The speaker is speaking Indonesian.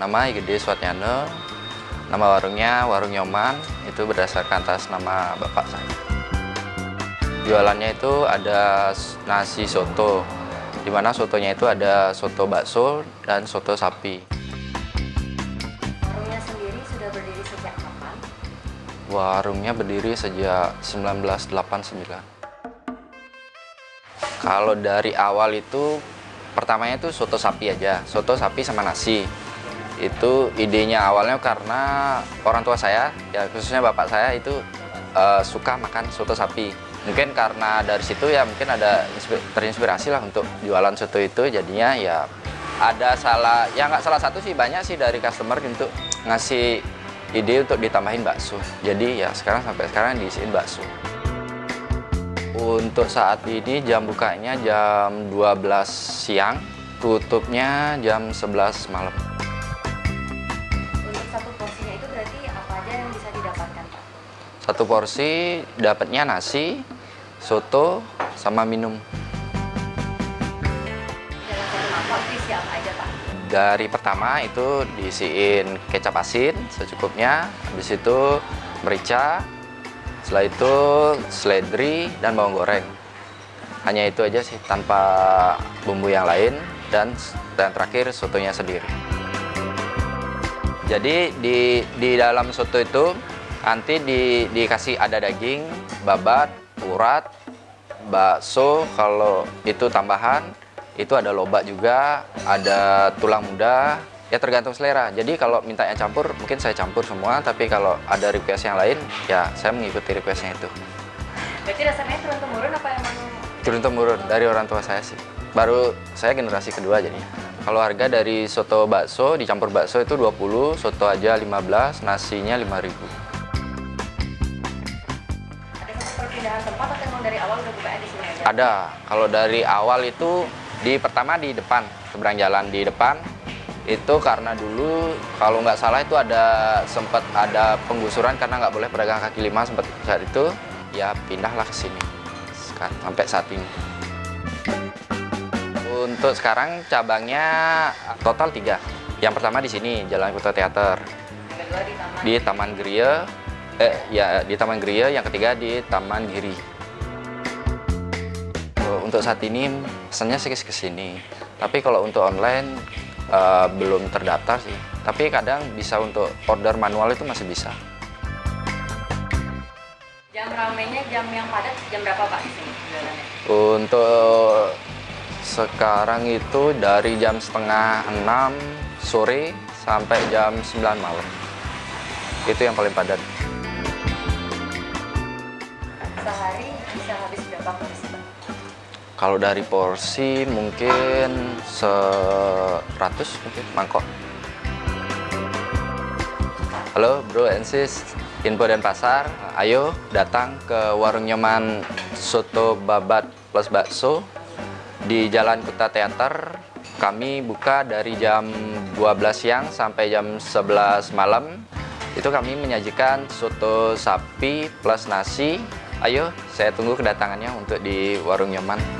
nama Gede Swatnyana. Nama warungnya Warung Nyoman, itu berdasarkan atas nama bapak saya. Jualannya itu ada nasi soto, di mana sotonya itu ada soto bakso dan soto sapi. Warungnya sendiri sudah berdiri sejak kapan? Warungnya berdiri sejak 1989. Kalau dari awal itu pertamanya itu soto sapi aja, soto sapi sama nasi. Itu idenya awalnya karena orang tua saya, ya khususnya bapak saya itu eh, suka makan soto sapi. Mungkin karena dari situ ya mungkin ada inspi- terinspirasi lah untuk jualan soto itu jadinya ya ada salah ya nggak salah satu sih banyak sih dari customer untuk ngasih ide untuk ditambahin bakso. Jadi ya sekarang sampai sekarang diisiin bakso. Untuk saat ini jam bukanya jam 12 siang, tutupnya jam 11 malam. Satu porsi dapatnya nasi, soto, sama minum. Dari pertama itu diisiin kecap asin secukupnya, habis itu merica, setelah itu seledri dan bawang goreng. Hanya itu aja sih tanpa bumbu yang lain dan dan terakhir sotonya sendiri. Jadi di di dalam soto itu nanti di, dikasih ada daging, babat, urat, bakso kalau itu tambahan itu ada lobak juga, ada tulang muda, ya tergantung selera. Jadi kalau mintanya campur, mungkin saya campur semua, tapi kalau ada request yang lain, ya saya mengikuti requestnya itu. Berarti rasanya turun temurun apa emang Turun temurun dari orang tua saya sih. Baru saya generasi kedua jadinya. Kalau harga dari soto bakso dicampur bakso itu 20, soto aja 15, nasinya 5000. Perpindahan tempat atau emang dari awal udah bukanya di sini aja? Ada. Kalau dari awal itu di pertama di depan, seberang jalan di depan. Itu karena dulu kalau nggak salah itu ada sempat ada penggusuran karena nggak boleh pedagang kaki lima sempat saat itu ya pindahlah ke sini Sekarang, sampai saat ini. Untuk sekarang cabangnya total tiga. Yang pertama di sini Jalan Kota Teater di Taman Geria, eh ya di Taman Geria, yang ketiga di Taman Giri. Oh, Untuk saat ini pesannya sih ke sini. Tapi kalau untuk online eh, belum terdaftar sih. Tapi kadang bisa untuk order manual itu masih bisa. Jam ramenya jam yang padat jam berapa Pak di sini jualannya? Untuk sekarang itu dari jam setengah 6 sore sampai jam 9 malam. Itu yang paling padat. Sehari bisa habis berapa porsi? Kalau dari porsi mungkin 100 mungkin mangkok. Halo bro and sis, info dan pasar, ayo datang ke warung nyaman soto babat plus bakso di Jalan Kuta Teater. Kami buka dari jam 12 siang sampai jam 11 malam. Itu kami menyajikan soto sapi plus nasi. Ayo, saya tunggu kedatangannya untuk di warung nyaman.